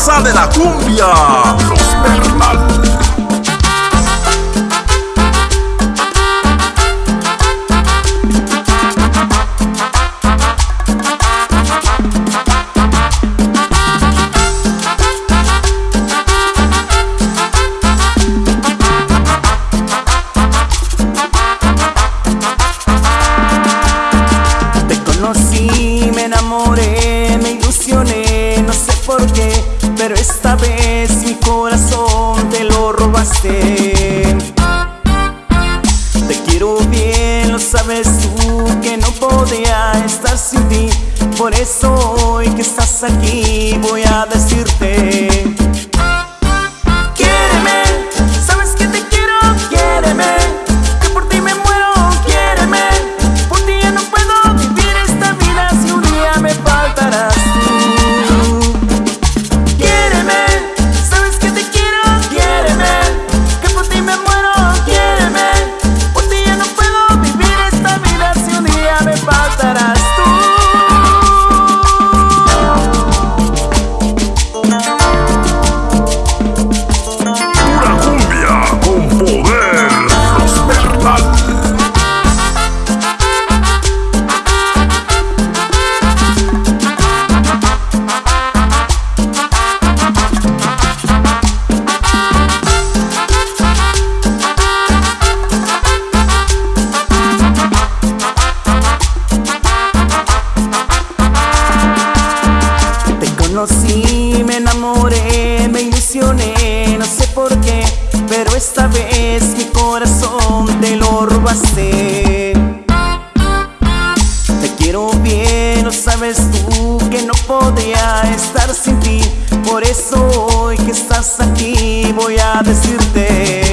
fuerza de la cumbia. Esta vez mi corazón te lo robaste. Te quiero bien, lo sabes tú, que no podía estar sin ti, por eso hoy que estás aquí voy a decirte. Conocí, me enamoré, me ilusioné, no sé por qué, pero esta vez mi corazón te lo robaste. Te quiero bien, lo sabes tú que no podría estar sin ti, por eso hoy que estás aquí voy a decirte.